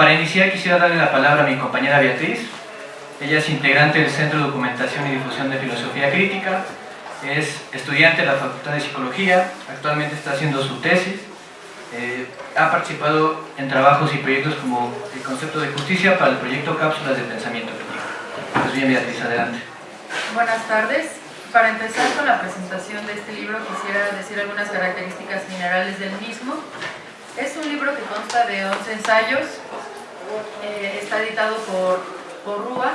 para iniciar quisiera darle la palabra a mi compañera Beatriz. Ella es integrante del Centro de Documentación y Difusión de Filosofía Crítica, es estudiante de la Facultad de Psicología, actualmente está haciendo su tesis, eh, ha participado en trabajos y proyectos como el concepto de justicia para el proyecto Cápsulas de Pensamiento Crítico. Pues bien, Beatriz, adelante. Buenas tardes. Para empezar con la presentación de este libro quisiera decir algunas características generales del mismo. Es un libro que consta de 11 ensayos, eh, está editado por, RUA,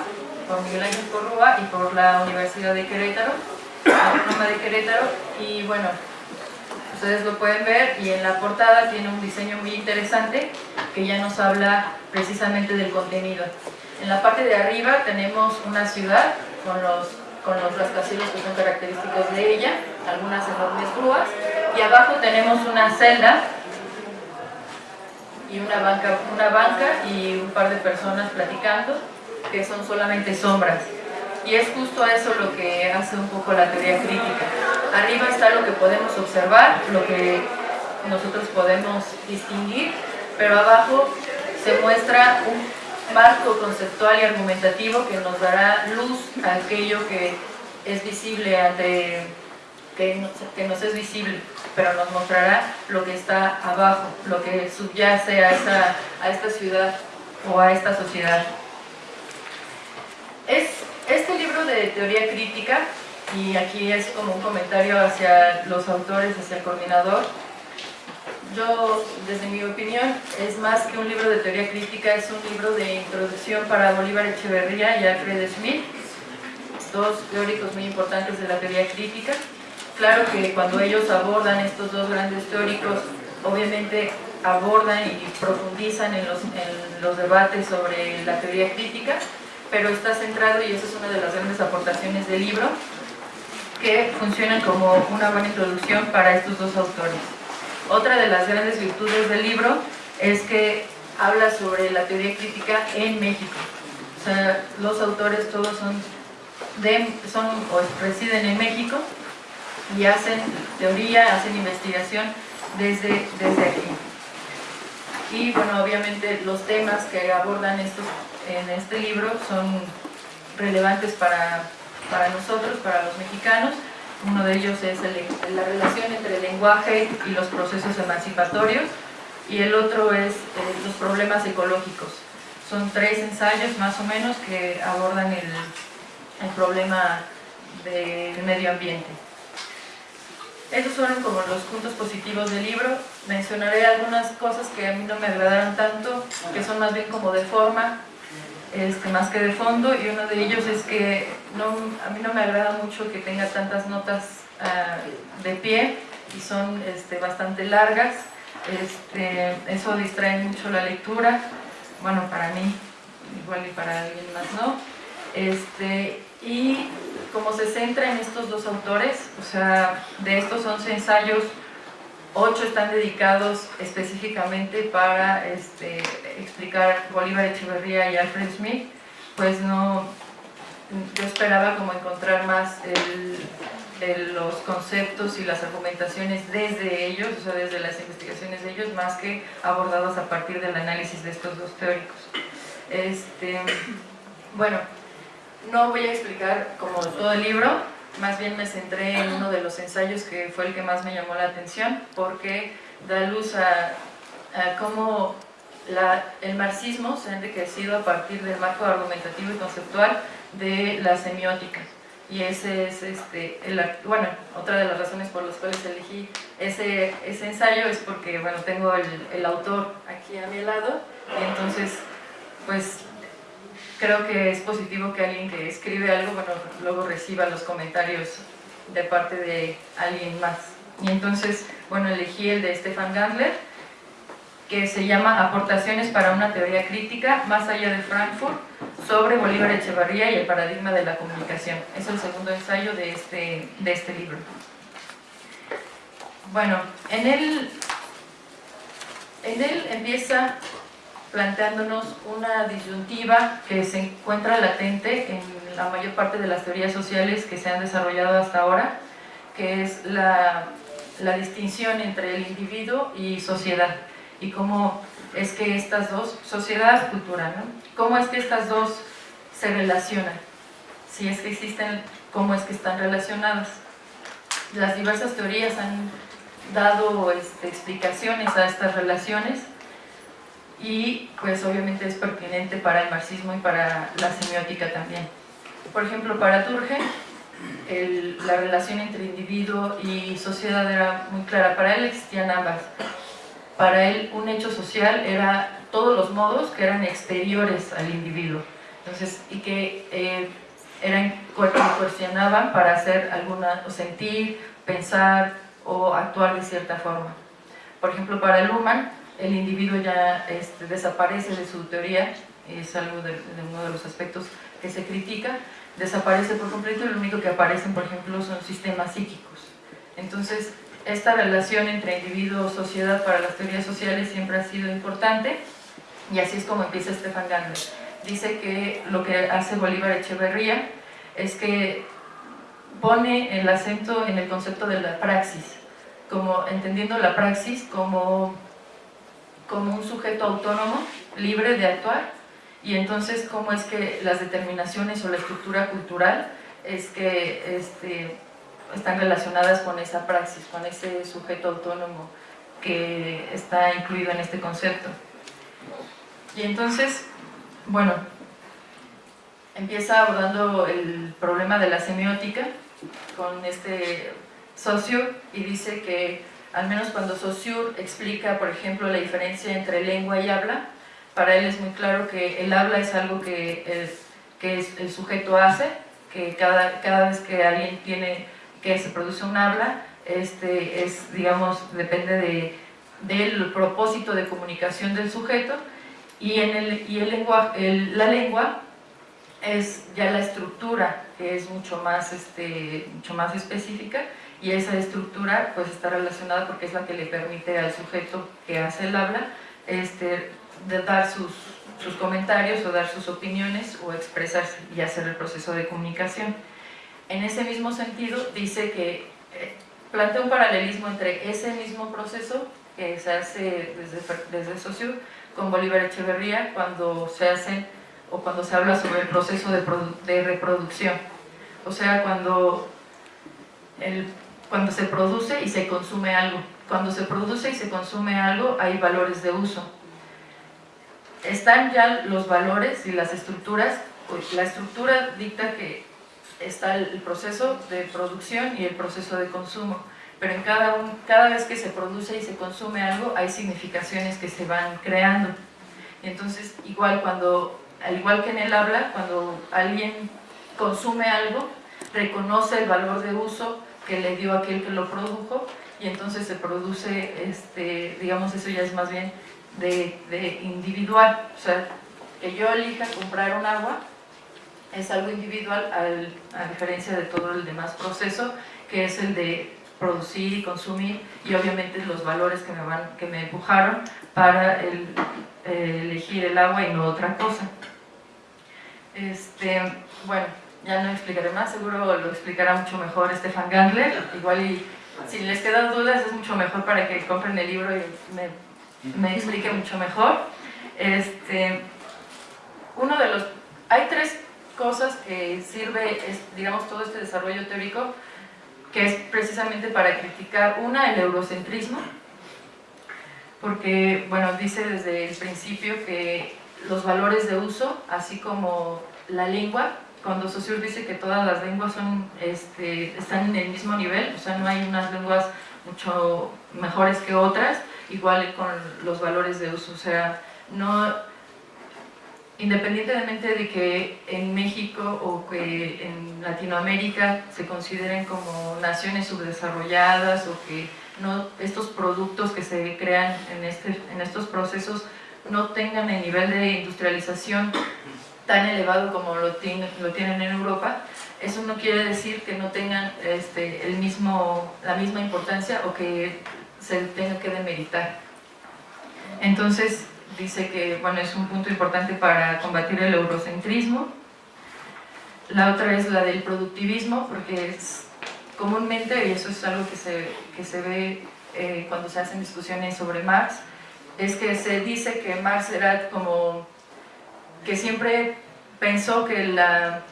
por Miguel Ángel Porrúa y por la Universidad de Querétaro, la de Querétaro, y bueno, ustedes lo pueden ver y en la portada tiene un diseño muy interesante que ya nos habla precisamente del contenido. En la parte de arriba tenemos una ciudad con los con los rascacielos que son característicos de ella, algunas enormes grúas, y abajo tenemos una celda y una banca, una banca y un par de personas platicando, que son solamente sombras. Y es justo eso lo que hace un poco la teoría crítica. Arriba está lo que podemos observar, lo que nosotros podemos distinguir, pero abajo se muestra un marco conceptual y argumentativo que nos dará luz a aquello que es visible ante que nos, es visible, pero nos mostrará lo que está abajo, lo que subyace a esta, a esta ciudad o a esta sociedad. Es, este libro de teoría crítica, y aquí es como un comentario hacia los autores, hacia el coordinador, yo, desde mi opinión, es más que un libro de teoría crítica, es un libro de introducción para Bolívar Echeverría y Alfred Smith, dos teóricos muy importantes de la teoría crítica. Claro que cuando ellos abordan estos dos grandes teóricos, obviamente abordan y profundizan en los, debates sobre la teoría crítica, pero está centrado, y esa es una de las grandes aportaciones del libro, que funcionan como una buena introducción para estos dos autores. Otra de las grandes virtudes del libro es que habla sobre la teoría crítica en México. O sea, los autores todos son, son o residen en México y hacen teoría, hacen investigación desde, desde aquí. Y bueno, obviamente los temas que abordan estos, en este libro son relevantes para, para nosotros, para los mexicanos, uno de ellos es la relación entre el lenguaje y los procesos emancipatorios y el otro es eh, los problemas ecológicos. Son tres ensayos más o menos que abordan el, el problema del medio ambiente. Esos fueron como los puntos positivos del libro. Mencionaré algunas cosas que a mí no me agradaron tanto, que son más bien como de forma, este, más que de fondo y uno de ellos es que a mí no me agrada mucho que tenga tantas notas ah, de pie y son este, bastante largas, este, eso distrae mucho la lectura, bueno para mí, igual y para alguien más no, este, y como se centra en estos dos autores, o sea, de estos 11 ensayos, ocho están dedicados específicamente para este, explicar Bolívar Echeverría y Alfred Smith, pues no, yo esperaba como encontrar más los conceptos y las argumentaciones desde ellos, o sea, desde las investigaciones de ellos, más que abordados a partir del análisis de estos dos teóricos. Este, bueno, no voy a explicar como todo el libro, más bien me centré en uno de los ensayos que fue el que más me llamó la atención porque da luz a, cómo el marxismo se ha enriquecido a partir del marco argumentativo y conceptual de la semiótica. Y ese es este, bueno, otra de las razones por las cuales elegí ese, ese ensayo es porque bueno, tengo el, el autor aquí a mi lado y entonces pues creo que es positivo que alguien que escribe algo, bueno, luego reciba los comentarios de parte de alguien más. Y entonces, bueno, elegí el de Stefan Gandler, que se llama Aportaciones para una teoría crítica más allá de Frankfurt sobre Bolívar Echevarría y el paradigma de la comunicación. Es el segundo ensayo de este, de este libro. Bueno, en él, en él empieza planteándonos una disyuntiva que se encuentra latente en la mayor parte de las teorías sociales que se han desarrollado hasta ahora, que es la, la distinción entre el individuo y sociedad, y cómo es que estas dos, sociedad, cultura, ¿no? ¿Cómo es que estas dos se relacionan? Si es que existen, ¿cómo es que están relacionadas? Las diversas teorías han dado este, explicaciones a estas relaciones y pues obviamente es pertinente para el marxismo y para la semiótica también. Por ejemplo, para Turge, la relación entre individuo y sociedad era muy clara. Para él existían ambas. Para él un hecho social era todos los modos que eran exteriores al individuo. Entonces, y que eh, eran, coercionaban para hacer alguna, o sentir, pensar o actuar de cierta forma. Por ejemplo, para Luhmann, el individuo ya este, desaparece de su teoría, es algo de, uno de los aspectos que se critica, desaparece por completo y lo único que aparecen, por ejemplo, son sistemas psíquicos. Entonces, esta relación entre individuo y sociedad para las teorías sociales siempre ha sido importante y así es como empieza Stefan Gandler. Dice que lo que hace Bolívar Echeverría es que pone el acento en el concepto de la praxis, como entendiendo la praxis como como un sujeto autónomo, libre de actuar, y entonces cómo es que las determinaciones o la estructura cultural es que este, están relacionadas con esa praxis, con ese sujeto autónomo que está incluido en este concepto. Y entonces, bueno, empieza abordando el problema de la semiótica con este socio y dice que al menos cuando Saussure explica, por ejemplo, la diferencia entre lengua y habla, para él es muy claro que el habla es algo que, el sujeto hace, que cada, cada vez que alguien tiene, que se produce un habla, este, es, digamos, depende de, del propósito de comunicación del sujeto, y, en el, y el lenguaje, la lengua es ya la estructura, que es mucho más, este, mucho más específica, y esa estructura pues está relacionada porque es la que le permite al sujeto que hace el habla este, de dar sus, sus comentarios o dar sus opiniones o expresarse y hacer el proceso de comunicación. En ese mismo sentido dice que eh, plantea un paralelismo entre ese mismo proceso que se hace desde, desde Socio con Bolívar Echeverría cuando se hace o cuando se habla sobre el proceso de, de reproducción. O sea, cuando el cuando se produce y se consume algo. Cuando se produce y se consume algo hay valores de uso. Están ya los valores y las estructuras, la estructura dicta que está el proceso de producción y el proceso de consumo, pero en cada, un, cada vez que se produce y se consume algo hay significaciones que se van creando. Entonces, igual, cuando, al igual que en el habla, cuando alguien consume algo, reconoce el valor de uso, que le dio aquel que lo produjo y entonces se produce, este, digamos, eso ya es más bien de, individual, o sea, que yo elija comprar un agua es algo individual a diferencia de todo el demás proceso que es el de producir y consumir y obviamente los valores que me, van, que me empujaron para eh, elegir el agua y no otra cosa. Este, bueno, ya no explicaré más, seguro lo explicará mucho mejor Stefan Gandler, igual y si les quedan dudas es mucho mejor para que compren el libro y me, me explique mucho mejor. Este, uno de los, hay tres cosas que sirve, digamos, todo este desarrollo teórico, que es precisamente para criticar, una, el eurocentrismo, porque, bueno, dice desde el principio que los valores de uso, así como la lengua, cuando Saussure dice que todas las lenguas son, este, están en el mismo nivel, o sea, no hay unas lenguas mucho mejores que otras, igual con los valores de uso, o sea, no, independientemente de que en México o que en Latinoamérica se consideren como naciones subdesarrolladas o que no, estos productos que se crean en, este, en estos procesos no tengan el nivel de industrialización tan elevado como lo, lo tienen en Europa, eso no quiere decir que no tengan este, el mismo, la misma importancia o que se tenga que demeritar. Entonces, dice que bueno, es un punto importante para combatir el eurocentrismo. La otra es la del productivismo, porque es comúnmente, y eso es algo que se, que se ve eh, cuando se hacen discusiones sobre Marx, es que se dice que Marx era como que siempre pensó que, la,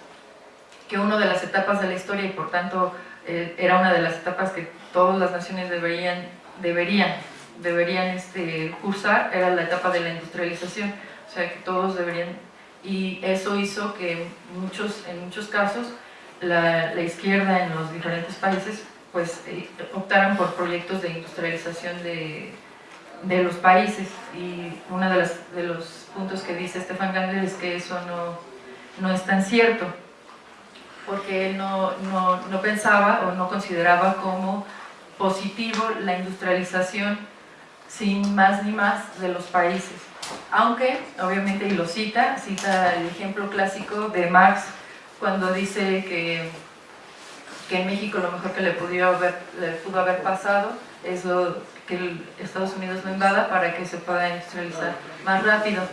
que una de las etapas de la historia y por tanto eh, era una de las etapas que todas las naciones deberían, deberían, deberían este, cursar, era la etapa de la industrialización, o sea que todos deberían, y eso hizo que muchos, en muchos casos la, izquierda en los diferentes países pues eh, optaran por proyectos de industrialización de, de los países y uno de, los puntos que dice Stefan Gandler es que eso no, no es tan cierto porque él no, no, no, pensaba o no consideraba como positivo la industrialización sin más ni más de los países. Aunque obviamente y lo cita, cita el ejemplo clásico de Marx cuando dice que, que en México lo mejor que le pudo haber pasado es lo, que Estados Unidos lo invada para que se pueda industrializar más rápido.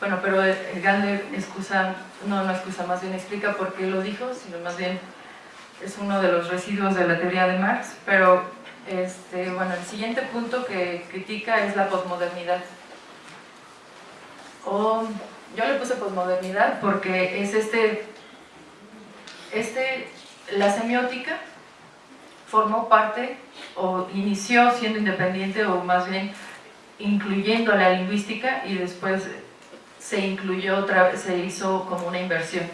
Bueno, pero Gandhi excusa, no, no excusa, más bien explica por qué lo dijo, sino más bien es uno de los residuos de la teoría de Marx, pero este, bueno, el siguiente punto que critica es la posmodernidad. O, yo le puse posmodernidad porque es este este, la semiótica formó parte o inició siendo independiente o más bien incluyendo la lingüística y después se incluyó otra se hizo como una inversión.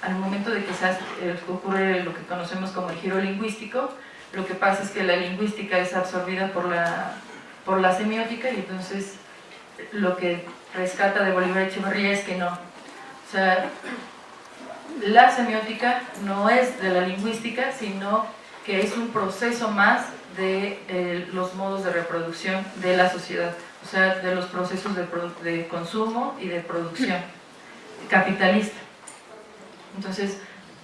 Al momento de que eh, ocurre lo que conocemos como el giro lingüístico, lo que pasa es que la lingüística es absorbida por la, por la semiótica y entonces lo que rescata de Bolívar Echeverría es que no. O sea, la semiótica no es de la lingüística, sino que es un proceso más de eh, los modos de reproducción de la sociedad, o sea, de los procesos de, consumo y de producción capitalista. Entonces,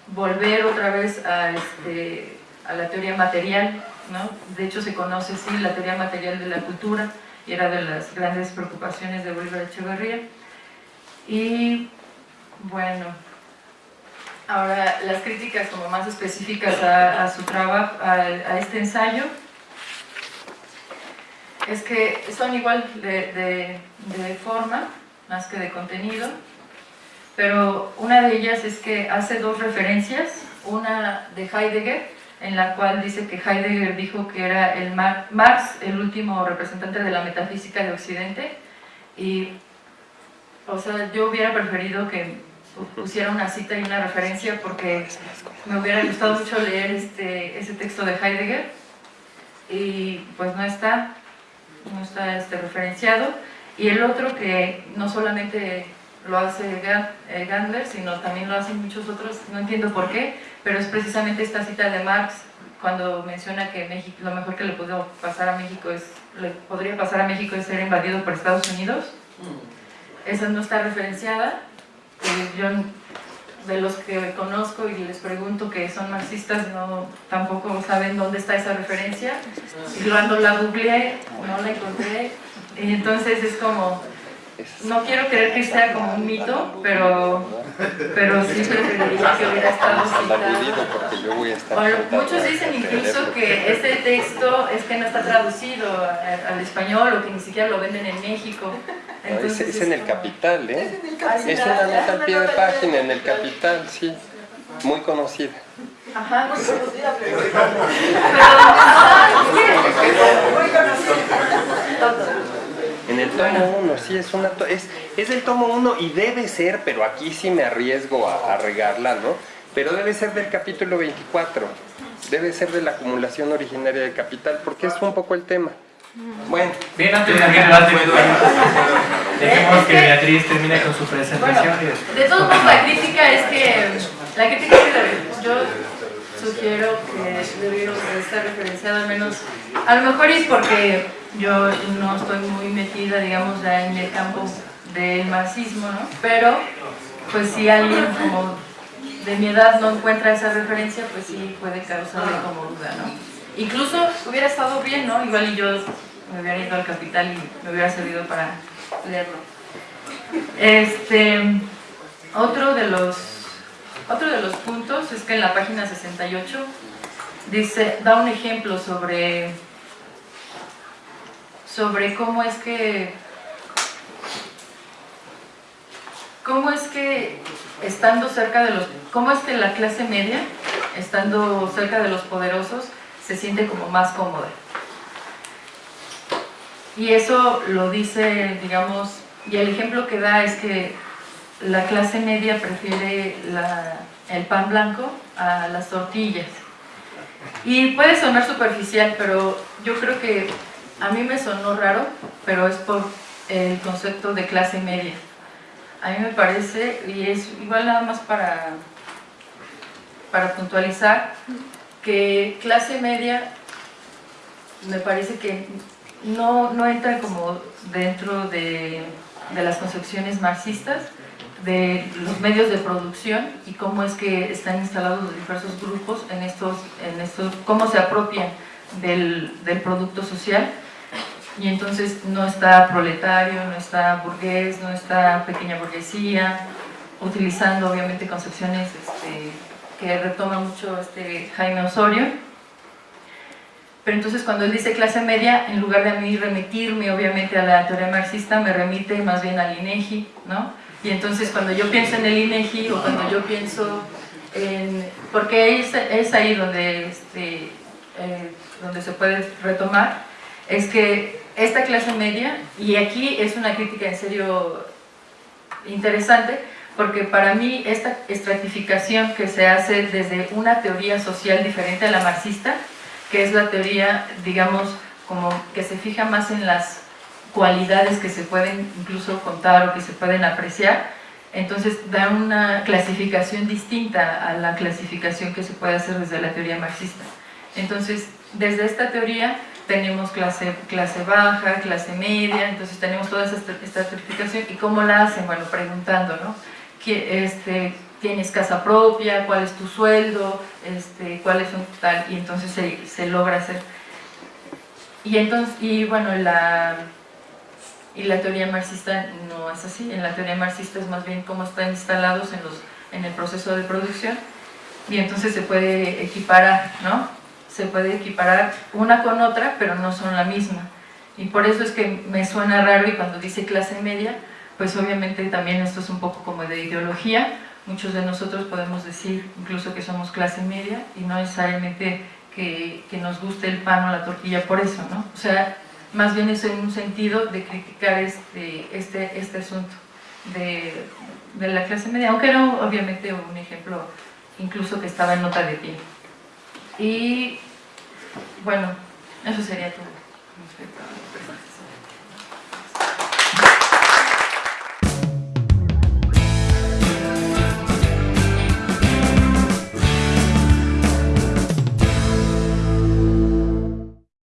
volver otra vez a, este, a la teoría material, ¿no? de hecho se conoce, sí, la teoría material de la cultura, y era de las grandes preocupaciones de Bolívar Echeverría. Y, bueno, Ahora, las críticas como más específicas a, su trabajo, a, este ensayo, es que son igual de, forma, más que de contenido, pero una de ellas es que hace dos referencias, una de Heidegger, en la cual dice que Heidegger dijo que era el Marx el último representante de la metafísica de Occidente, y, o sea, yo hubiera preferido que pusiera una cita y una referencia porque me hubiera gustado mucho leer este, ese texto de Heidegger y pues no está, no está este, referenciado. Y el otro que no solamente lo hace eh, Gandler, sino también lo hacen muchos otros, no entiendo por qué, pero es precisamente esta cita de Marx cuando menciona que México, lo mejor que le pudo pasar a México es, le podría pasar a México es ser invadido por Estados Unidos. Mm. Esa no está referenciada, yo de los que conozco y les pregunto que son marxistas no tampoco saben dónde está esa referencia. Y cuando la googleé no la encontré. Y entonces es como no quiero creer que sea como un mito pero pero sí preferiría que hubiera estado citado. muchos dicen incluso que este texto es que no está traducido al español o que ni siquiera lo venden en México es, en el Capital, ¿eh? Es, una nota al pie de página en el Capital, sí. Muy conocida. Ajá, muy conocida, pero... En el tomo 1, sí, es una es, es del tomo 1 y debe ser, pero aquí sí me arriesgo a, a regarla, ¿no? Pero debe ser del capítulo 24, debe ser de la acumulación originaria del capital, porque es un poco el tema. Bueno, bien antes de abrir el debate, dejemos que Beatriz termine con su presentación. de todos modos, la crítica es que, la crítica que yo sugiero que debieron estar referenciado al menos, a lo mejor es porque yo no estoy muy metida, digamos, en el campo del marxismo, ¿no? Pero, pues si alguien como de mi edad no encuentra esa referencia, pues sí puede causarle como duda, ¿no? Incluso hubiera estado bien, ¿no? Igual y yo me hubiera ido al capital y me hubiera servido para leerlo. Este, otro de los, otro de los puntos es que en la página 68 dice, da un ejemplo sobre, sobre cómo es que cómo es que estando cerca de los, cómo es que la clase media, estando cerca de los poderosos, se siente como más cómoda. Y eso lo dice, digamos, y el ejemplo que da es que la clase media prefiere el pan blanco a las tortillas. Y puede sonar superficial, pero yo creo que a mí me sonó raro, pero es por el concepto de clase media. A mí me parece, y es igual nada más para, para puntualizar, que clase media me parece que no, no entra como dentro de, de las concepciones marxistas, de los medios de producción y cómo es que están instalados los diversos grupos en estos, en estos cómo se apropian del, del producto social. Y entonces no está proletario, no está burgués, no está pequeña burguesía, utilizando obviamente concepciones este, que retoma mucho este Jaime Osorio. Pero entonces cuando él dice clase media, en lugar de a mí remitirme obviamente a la teoría marxista, me remite más bien al INEGI, ¿no? Y entonces cuando yo pienso en el INEGI o cuando yo pienso en... porque es, es ahí donde, este, eh, donde se puede retomar, es que esta clase media, y aquí es una crítica en serio interesante, porque para mí esta estratificación que se hace desde una teoría social diferente a la marxista, que es la teoría, digamos, como que se fija más en las cualidades que se pueden incluso contar o que se pueden apreciar, entonces da una clasificación distinta a la clasificación que se puede hacer desde la teoría marxista. Entonces, desde esta teoría tenemos clase, clase baja, clase media, entonces tenemos toda esta, estratificación y cómo la hacen, bueno, preguntando, ¿no? Este, ¿Tienes casa propia? ¿Cuál es tu sueldo? Este, ¿Cuál es un tal? Y entonces se, se logra hacer. Y entonces, y bueno, la, y la teoría marxista no es así, en la teoría marxista es más bien cómo están instalados en, los, en el proceso de producción y entonces se puede equiparar, ¿no? Se puede equiparar una con otra, pero no son la misma. Y por eso es que me suena raro y cuando dice clase media, pues obviamente también esto es un poco como de ideología. Muchos de nosotros podemos decir incluso que somos clase media y no necesariamente que, que nos guste el pan o la tortilla por eso, ¿no? O sea, más bien es en un sentido de criticar este, este, este asunto de, de, la clase media, aunque era obviamente un ejemplo incluso que estaba en nota de pie. Y bueno, eso sería todo